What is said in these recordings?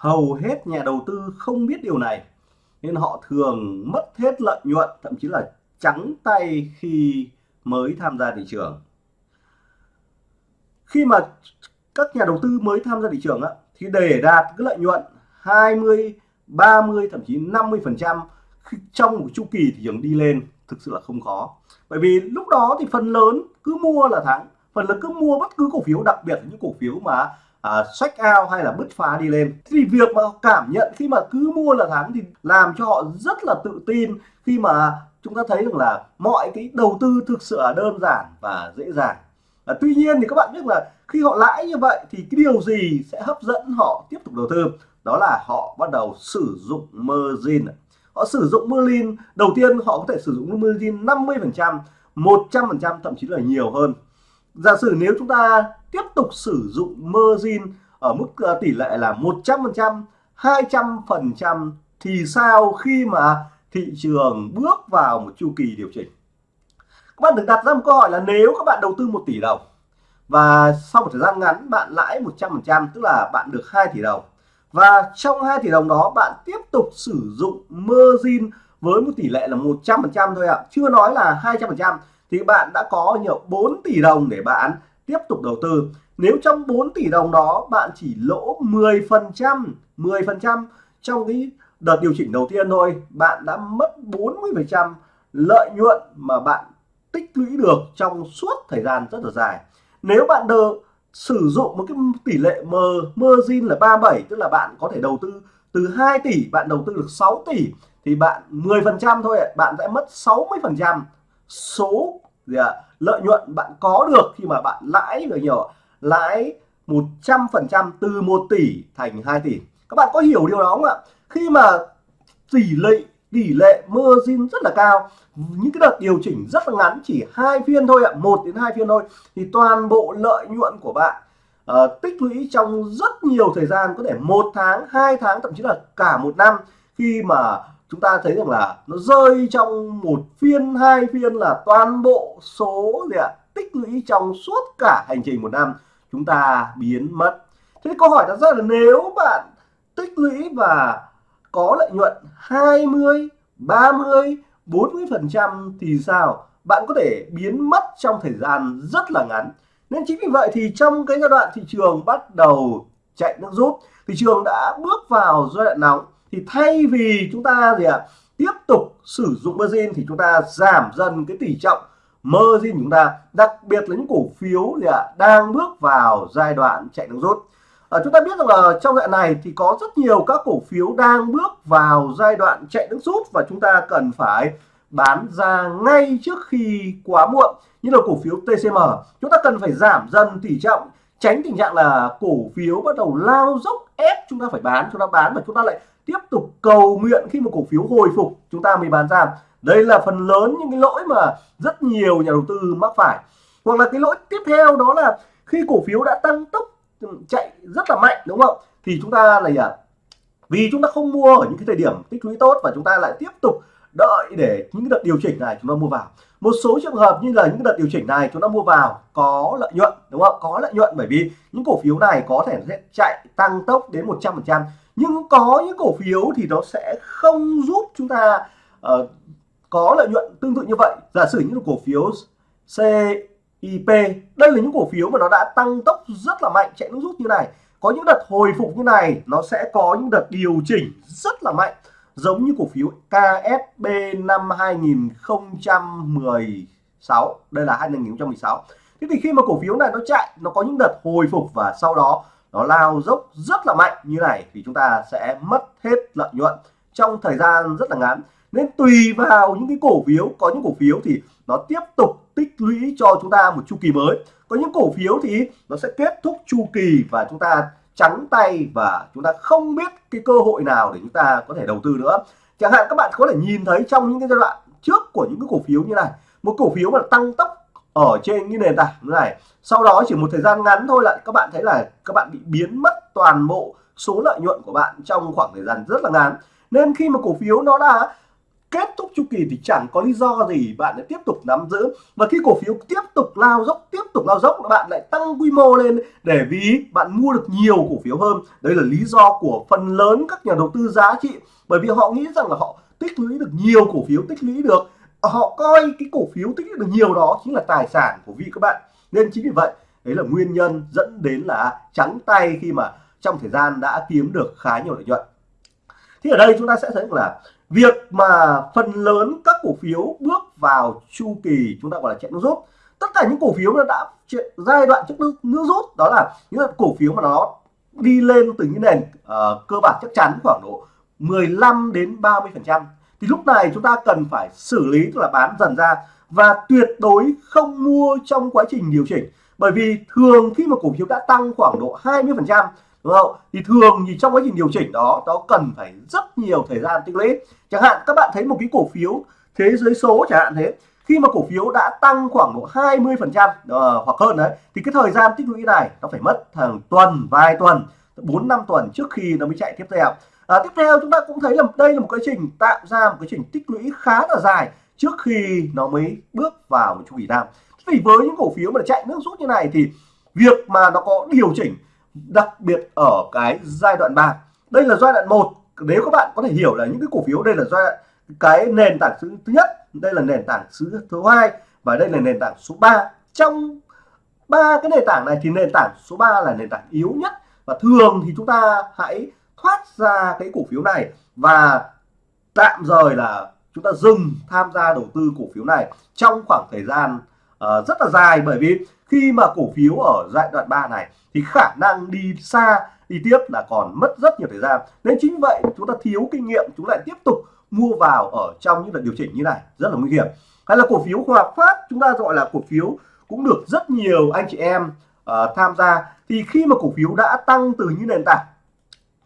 hầu hết nhà đầu tư không biết điều này nên họ thường mất hết lợi nhuận thậm chí là trắng tay khi mới tham gia thị trường. Khi mà các nhà đầu tư mới tham gia thị trường á, thì để đạt cái lợi nhuận 20 30 thậm chí 50 phần trăm trong một chu kỳ thị trường đi lên thực sự là không khó bởi vì lúc đó thì phần lớn cứ mua là thắng phần lớn cứ mua bất cứ cổ phiếu đặc biệt là những cổ phiếu mà à, sách out hay là bứt phá đi lên. Thì việc mà cảm nhận khi mà cứ mua là thắng thì làm cho họ rất là tự tin khi mà chúng ta thấy rằng là mọi cái đầu tư thực sự là đơn giản và dễ dàng. À, tuy nhiên thì các bạn biết là khi họ lãi như vậy thì cái điều gì sẽ hấp dẫn họ tiếp tục đầu tư? Đó là họ bắt đầu sử dụng margin. Họ sử dụng margin đầu tiên họ có thể sử dụng margin 50 phần trăm 100 phần trăm thậm chí là nhiều hơn giả sử nếu chúng ta tiếp tục sử dụng margin ở mức ờ, tỷ lệ là 100%, 200% thì sao khi mà thị trường bước vào một chu kỳ điều chỉnh các bạn được đặt ra một câu hỏi là nếu các bạn đầu tư 1 tỷ đồng và sau một thời gian ngắn bạn lãi 100%, tức là bạn được 2 tỷ đồng và trong 2 tỷ đồng đó bạn tiếp tục sử dụng margin với một tỷ lệ là 100% thôi ạ chưa nói là 200% thì bạn đã có nhiều 4 tỷ đồng để bạn tiếp tục đầu tư. Nếu trong 4 tỷ đồng đó bạn chỉ lỗ 10 phần trăm 10 phần trăm trong cái đợt điều chỉnh đầu tiên thôi, bạn đã mất 40 phần trăm lợi nhuận mà bạn tích lũy được trong suốt thời gian rất là dài. Nếu bạn đờ sử dụng một cái tỷ lệ m, margin là 37 tức là bạn có thể đầu tư từ 2 tỷ, bạn đầu tư được 6 tỷ, thì bạn 10 phần trăm thôi bạn sẽ mất 60 phần trăm số gì à, lợi nhuận bạn có được khi mà bạn lãi được nhiều lãi 100 phần trăm từ 1 tỷ thành 2 tỷ. Các bạn có hiểu điều đó không ạ? Khi mà tỷ lệ tỷ lệ margin rất là cao những cái đợt điều chỉnh rất là ngắn chỉ hai phiên thôi ạ một đến hai phiên thôi thì toàn bộ lợi nhuận của bạn uh, tích lũy trong rất nhiều thời gian có thể một tháng hai tháng thậm chí là cả một năm khi mà chúng ta thấy rằng là nó rơi trong một phiên, hai phiên là toàn bộ số gì ạ, tích lũy trong suốt cả hành trình một năm chúng ta biến mất. Thế câu hỏi đặt ra là nếu bạn tích lũy và có lợi nhuận 20 30 40 phần trăm thì sao? Bạn có thể biến mất trong thời gian rất là ngắn. Nên chính vì vậy thì trong cái giai đoạn thị trường bắt đầu chạy nước rút, thị trường đã bước vào giai đoạn nóng thì thay vì chúng ta gì ạ à, tiếp tục sử dụng margin thì chúng ta giảm dần cái tỷ trọng margin chúng ta. Đặc biệt là những cổ phiếu gì ạ à, đang bước vào giai đoạn chạy nước rút à, chúng ta biết rằng là trong đoạn này thì có rất nhiều các cổ phiếu đang bước vào giai đoạn chạy nước rút và chúng ta cần phải bán ra ngay trước khi quá muộn. Như là cổ phiếu TCM chúng ta cần phải giảm dần tỷ trọng tránh tình trạng là cổ phiếu bắt đầu lao dốc ép chúng ta phải bán chúng ta bán và chúng ta lại tiếp tục cầu nguyện khi một cổ phiếu hồi phục, chúng ta mới bán ra. Đây là phần lớn những cái lỗi mà rất nhiều nhà đầu tư mắc phải. Hoặc là cái lỗi tiếp theo đó là khi cổ phiếu đã tăng tốc chạy rất là mạnh, đúng không? Thì chúng ta là gì à? vì chúng ta không mua ở những cái thời điểm tích lũy tốt và chúng ta lại tiếp tục đợi để những đợt điều chỉnh này chúng ta mua vào. Một số trường hợp như là những đợt điều chỉnh này chúng ta mua vào có lợi nhuận, đúng không? Có lợi nhuận bởi vì những cổ phiếu này có thể sẽ chạy tăng tốc đến 100 phần trăm nhưng có những cổ phiếu thì nó sẽ không giúp chúng ta uh, có lợi nhuận tương tự như vậy. Giả sử những cổ phiếu CIP đây là những cổ phiếu mà nó đã tăng tốc rất là mạnh chạy nước rút như này. Có những đợt hồi phục như này nó sẽ có những đợt điều chỉnh rất là mạnh giống như cổ phiếu KSB năm 2016 đây là 2016 thế thì khi mà cổ phiếu này nó chạy nó có những đợt hồi phục và sau đó nó lao dốc rất là mạnh như này thì chúng ta sẽ mất hết lợi nhuận trong thời gian rất là ngắn. Nên tùy vào những cái cổ phiếu, có những cổ phiếu thì nó tiếp tục tích lũy cho chúng ta một chu kỳ mới. Có những cổ phiếu thì nó sẽ kết thúc chu kỳ và chúng ta trắng tay và chúng ta không biết cái cơ hội nào để chúng ta có thể đầu tư nữa. Chẳng hạn các bạn có thể nhìn thấy trong những cái giai đoạn trước của những cái cổ phiếu như này, một cổ phiếu mà tăng tốc ở trên cái nền tảng như này. Sau đó chỉ một thời gian ngắn thôi là các bạn thấy là các bạn bị biến mất toàn bộ số lợi nhuận của bạn trong khoảng thời gian rất là ngắn. Nên khi mà cổ phiếu nó đã kết thúc chu kỳ thì chẳng có lý do gì bạn lại tiếp tục nắm giữ. Và khi cổ phiếu tiếp tục lao dốc, tiếp tục lao dốc, bạn lại tăng quy mô lên để vì bạn mua được nhiều cổ phiếu hơn. Đây là lý do của phần lớn các nhà đầu tư giá trị. Bởi vì họ nghĩ rằng là họ tích lũy được nhiều cổ phiếu, tích lũy được họ coi cái cổ phiếu tích lũy được nhiều đó chính là tài sản của vị các bạn. Nên chính vì vậy đấy là nguyên nhân dẫn đến là trắng tay khi mà trong thời gian đã kiếm được khá nhiều lợi nhuận. Thì ở đây chúng ta sẽ thấy là việc mà phần lớn các cổ phiếu bước vào chu kỳ chúng ta gọi là chạy nước rút. Tất cả những cổ phiếu nó đã giai đoạn trước nước, nước rút đó là những cổ phiếu mà nó đi lên từ những nền uh, cơ bản chắc chắn khoảng độ 15 đến 30 phần trăm thì lúc này chúng ta cần phải xử lý, tức là bán dần ra và tuyệt đối không mua trong quá trình điều chỉnh. Bởi vì thường khi mà cổ phiếu đã tăng khoảng độ 20 phần trăm, đúng không? Thì thường thì trong quá trình điều chỉnh đó, nó cần phải rất nhiều thời gian tích lũy. Chẳng hạn, các bạn thấy một cái cổ phiếu thế giới số chẳng hạn thế, khi mà cổ phiếu đã tăng khoảng độ 20 phần trăm ờ, hoặc hơn đấy, thì cái thời gian tích lũy này nó phải mất hàng tuần, vài tuần 4 năm tuần trước khi nó mới chạy tiếp theo à, tiếp theo chúng ta cũng thấy là đây là một quá trình tạo ra một quá trình tích lũy khá là dài trước khi nó mới bước vào một chu kỳ tăng vì với những cổ phiếu mà chạy nước rút như này thì việc mà nó có điều chỉnh đặc biệt ở cái giai đoạn 3 đây là giai đoạn 1 nếu các bạn có thể hiểu là những cái cổ phiếu đây là giai đoạn cái nền tảng thứ nhất đây là nền tảng thứ thứ hai và đây là nền tảng số 3 trong ba cái nền tảng này thì nền tảng số 3 là nền tảng yếu nhất và thường thì chúng ta hãy thoát ra cái cổ phiếu này và tạm rời là chúng ta dừng tham gia đầu tư cổ phiếu này trong khoảng thời gian uh, rất là dài. Bởi vì khi mà cổ phiếu ở giai đoạn 3 này thì khả năng đi xa đi tiếp là còn mất rất nhiều thời gian. Nên chính vậy chúng ta thiếu kinh nghiệm chúng lại tiếp tục mua vào ở trong những đợt điều chỉnh như này rất là nguy hiểm. Hay là cổ phiếu Hòa Phát chúng ta gọi là cổ phiếu cũng được rất nhiều anh chị em uh, tham gia. Thì khi mà cổ phiếu đã tăng từ những nền tảng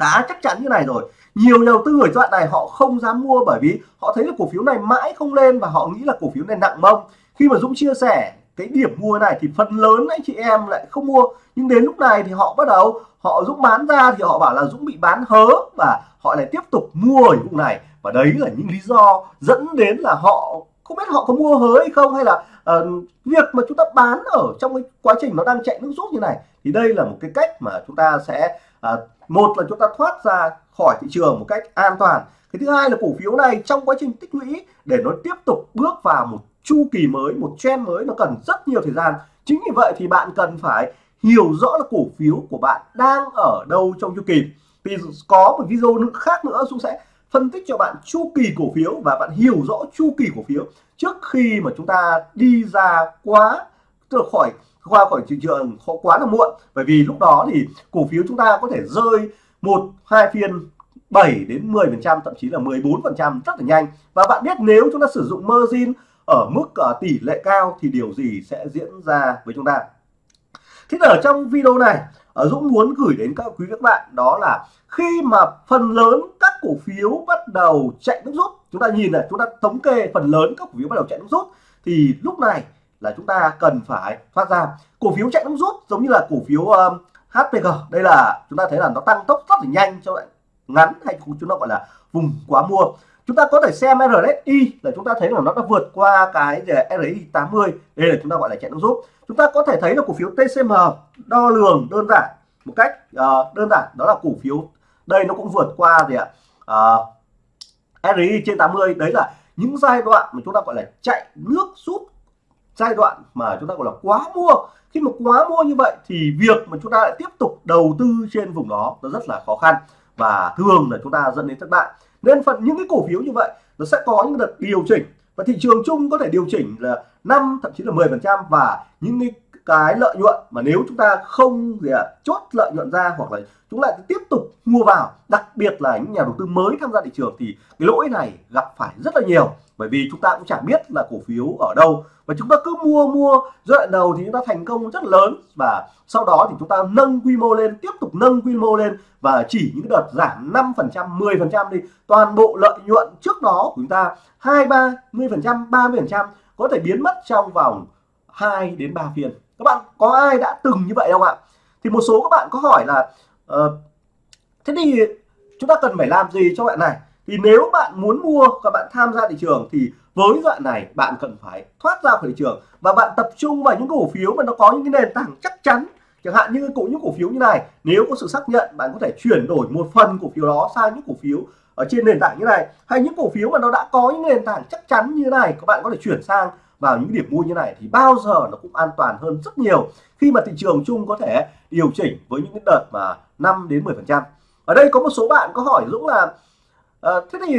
khá chắc chắn như này rồi. Nhiều nhà đầu tư ở đoạn này họ không dám mua bởi vì họ thấy là cổ phiếu này mãi không lên và họ nghĩ là cổ phiếu này nặng mông. Khi mà Dũng chia sẻ cái điểm mua này thì phần lớn anh chị em lại không mua. Nhưng đến lúc này thì họ bắt đầu họ Dũng bán ra thì họ bảo là Dũng bị bán hớ và họ lại tiếp tục mua ở vùng này. Và đấy là những lý do dẫn đến là họ không biết họ có mua hớ hay không hay là uh, việc mà chúng ta bán ở trong cái quá trình nó đang chạy nước rút như này. Thì đây là một cái cách mà chúng ta sẽ à, một là chúng ta thoát ra khỏi thị trường một cách an toàn. Cái thứ hai là cổ phiếu này trong quá trình tích lũy để nó tiếp tục bước vào một chu kỳ mới một trend mới nó cần rất nhiều thời gian. Chính vì vậy thì bạn cần phải hiểu rõ là cổ phiếu của bạn đang ở đâu trong chu kỳ. Vì có một video khác nữa chúng sẽ phân tích cho bạn chu kỳ cổ phiếu và bạn hiểu rõ chu kỳ cổ phiếu trước khi mà chúng ta đi ra quá từ khỏi qua khỏi thị trường quá là muộn. Bởi vì lúc đó thì cổ phiếu chúng ta có thể rơi một hai phiên 7 đến 10 phần trăm thậm chí là 14 phần trăm rất là nhanh. Và bạn biết nếu chúng ta sử dụng margin ở mức uh, tỷ lệ cao thì điều gì sẽ diễn ra với chúng ta? Thế ở trong video này ở Dũng muốn gửi đến các quý các bạn đó là khi mà phần lớn các cổ phiếu bắt đầu chạy nước rút chúng ta nhìn này chúng ta thống kê phần lớn các cổ phiếu bắt đầu chạy nước rút thì lúc này là chúng ta cần phải thoát ra. Cổ phiếu chạy nước rút giống như là cổ phiếu um, HPG đây là chúng ta thấy là nó tăng tốc rất là nhanh cho lại ngắn hay chúng ta gọi là vùng quá mua. Chúng ta có thể xem RSI là chúng ta thấy là nó đã vượt qua cái RSI 80 đây là chúng ta gọi là chạy nước rút. Chúng ta có thể thấy là cổ phiếu TCM đo lường đơn giản một cách uh, đơn giản. Đó là cổ phiếu đây nó cũng vượt qua gì ạ? Ờ, uh, RSI trên 80 đấy là những giai đoạn mà chúng ta gọi là chạy nước rút giai đoạn mà chúng ta gọi là quá mua. Khi mà quá mua như vậy thì việc mà chúng ta lại tiếp tục đầu tư trên vùng đó nó rất là khó khăn và thường là chúng ta dẫn đến thất bại. Nên phần những cái cổ phiếu như vậy nó sẽ có những đợt điều chỉnh và thị trường chung có thể điều chỉnh là 5 thậm chí là 10 phần trăm và những cái, cái lợi nhuận mà nếu chúng ta không gì à, chốt lợi nhuận ra hoặc là chúng lại tiếp tục mua vào đặc biệt là những nhà đầu tư mới tham gia thị trường thì cái lỗi này gặp phải rất là nhiều. Bởi vì chúng ta cũng chẳng biết là cổ phiếu ở đâu. Và chúng ta cứ mua mua giai đoạn đầu thì chúng ta thành công rất lớn. Và sau đó thì chúng ta nâng quy mô lên tiếp tục nâng quy mô lên. Và chỉ những đợt giảm 5 phần trăm 10 phần trăm đi toàn bộ lợi nhuận trước đó của chúng ta hai ba mươi phần trăm ba mươi phần trăm có thể biến mất trong vòng 2 đến 3 phiên các bạn có ai đã từng như vậy không ạ? Thì một số các bạn có hỏi là uh, thế thì chúng ta cần phải làm gì cho bạn này? Thì nếu bạn muốn mua và bạn tham gia thị trường thì với đoạn này bạn cần phải thoát ra khỏi thị trường và bạn tập trung vào những cổ phiếu mà nó có những cái nền tảng chắc chắn. Chẳng hạn như cũng những cổ phiếu như này nếu có sự xác nhận bạn có thể chuyển đổi một phần cổ phiếu đó sang những cổ phiếu ở trên nền tảng như này hay những cổ phiếu mà nó đã có những nền tảng chắc chắn như này các bạn có thể chuyển sang vào những điểm mua như này thì bao giờ nó cũng an toàn hơn rất nhiều khi mà thị trường chung có thể điều chỉnh với những cái đợt mà 5 đến 10 phần trăm. Ở đây có một số bạn có hỏi Dũng là uh, thế thì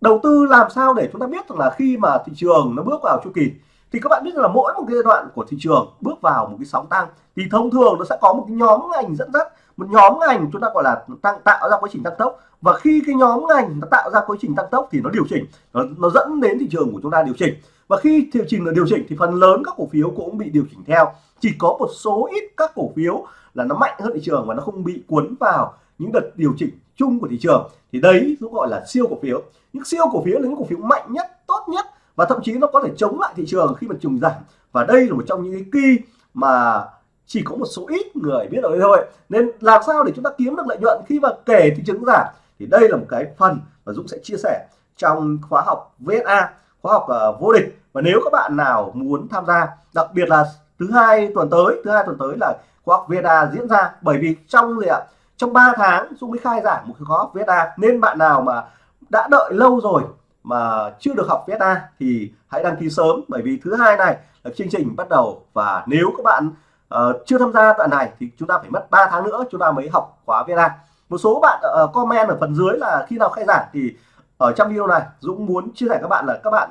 đầu tư làm sao để chúng ta biết rằng là khi mà thị trường nó bước vào chu kỳ? Thì các bạn biết là mỗi một cái giai đoạn của thị trường bước vào một cái sóng tăng. Thì thông thường nó sẽ có một cái nhóm ngành dẫn dắt một nhóm ngành chúng ta gọi là tăng tạo ra quá trình tăng tốc. Và khi cái nhóm ngành nó tạo ra quá trình tăng tốc thì nó điều chỉnh nó, nó dẫn đến thị trường của chúng ta điều chỉnh và khi điều chỉnh là điều chỉnh thì phần lớn các cổ phiếu cũng bị điều chỉnh theo. Chỉ có một số ít các cổ phiếu là nó mạnh hơn thị trường và nó không bị cuốn vào những đợt điều chỉnh chung của thị trường. Thì đấy cũng gọi là siêu cổ phiếu. Những siêu cổ phiếu là những cổ phiếu mạnh nhất, tốt nhất và thậm chí nó có thể chống lại thị trường khi mà trùng giảm. Và đây là một trong những cái kỳ mà chỉ có một số ít người biết được thôi. Nên làm sao để chúng ta kiếm được lợi nhuận khi mà kể thị trường giảm? Thì đây là một cái phần mà Dũng sẽ chia sẻ trong khóa học VSA khóa học uh, vô địch. Và nếu các bạn nào muốn tham gia đặc biệt là thứ hai tuần tới thứ hai tuần tới là khóa học VSA diễn ra. Bởi vì trong gì ạ? Trong 3 tháng Dung mới khai giảng một khóa học VSA nên bạn nào mà đã đợi lâu rồi mà chưa được học VSA thì hãy đăng ký sớm. Bởi vì thứ hai này là chương trình bắt đầu. Và nếu các bạn uh, chưa tham gia đoạn này thì chúng ta phải mất 3 tháng nữa chúng ta mới học khóa VSA một số bạn uh, comment ở phần dưới là khi nào khai giảng thì ở trong video này Dũng muốn chia sẻ các bạn là các bạn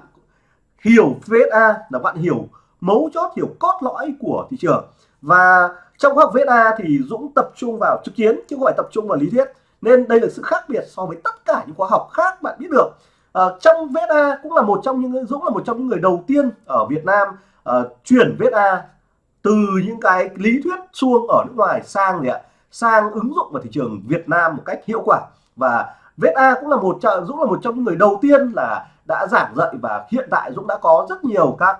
hiểu VSA là bạn hiểu mấu chốt hiểu cốt lõi của thị trường. Và trong khoa học VSA thì Dũng tập trung vào trực chiến chứ không phải tập trung vào lý thuyết. Nên đây là sự khác biệt so với tất cả những khóa học khác bạn biết được. À, trong VSA cũng là một trong những Dũng là một trong những người đầu tiên ở Việt Nam uh, chuyển VSA từ những cái lý thuyết suông ở nước ngoài sang gì ạ? Sang ứng dụng vào thị trường Việt Nam một cách hiệu quả. Và VSA cũng là một Dũng là một trong những người đầu tiên là đã giảng dạy và hiện tại Dũng đã có rất nhiều các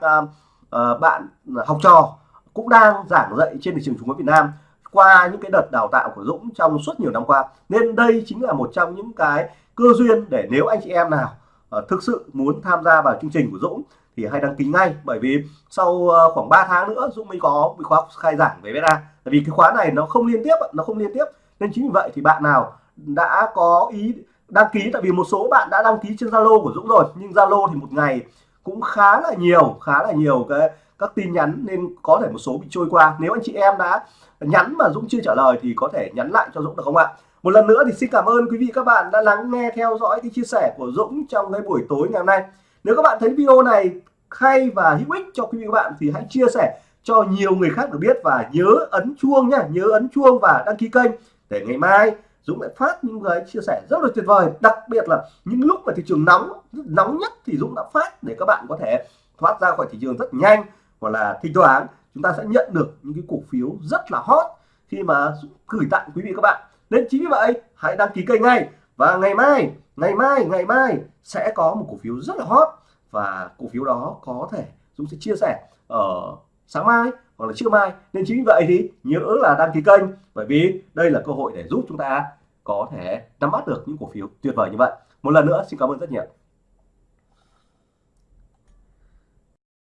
uh, bạn học trò cũng đang giảng dạy trên thị trường chứng khoán Việt Nam qua những cái đợt đào tạo của Dũng trong suốt nhiều năm qua. Nên đây chính là một trong những cái cơ duyên để nếu anh chị em nào uh, thực sự muốn tham gia vào chương trình của Dũng thì hãy đăng ký ngay. Bởi vì sau ờ, khoảng 3 tháng nữa Dũng mới có một khóa khai giảng về VSA tại vì cái khóa này nó không liên tiếp nó không liên tiếp. Nên chính vì vậy thì bạn nào đã có ý đăng ký, tại vì một số bạn đã đăng ký trên Zalo của Dũng rồi, nhưng Zalo thì một ngày cũng khá là nhiều, khá là nhiều cái, các tin nhắn nên có thể một số bị trôi qua. Nếu anh chị em đã nhắn mà Dũng chưa trả lời thì có thể nhắn lại cho Dũng được không ạ? Một lần nữa thì xin cảm ơn quý vị các bạn đã lắng nghe, theo dõi cái chia sẻ của Dũng trong cái buổi tối ngày hôm nay. Nếu các bạn thấy video này hay và hữu ích cho quý vị các bạn thì hãy chia sẻ cho nhiều người khác được biết và nhớ ấn chuông nhá nhớ ấn chuông và đăng ký kênh để ngày mai Dũng lại phát những cái chia sẻ rất là tuyệt vời, đặc biệt là những lúc mà thị trường nóng nóng nhất thì Dũng đã phát để các bạn có thể thoát ra khỏi thị trường rất nhanh. Hoặc là thỉnh thoảng chúng ta sẽ nhận được những cái cổ phiếu rất là hot khi mà Dũng gửi tặng quý vị các bạn. Nên chính vì vậy, hãy đăng ký kênh ngay. Và ngày mai ngày mai ngày mai sẽ có một cổ phiếu rất là hot. Và cổ phiếu đó có thể Dũng sẽ chia sẻ ở sáng mai hoặc là trưa mai. Nên chính vì vậy thì nhớ là đăng ký kênh. Bởi vì đây là cơ hội để giúp chúng ta có thể nắm bắt được những cổ phiếu tuyệt vời như vậy. Một lần nữa, xin cảm ơn rất nhiều.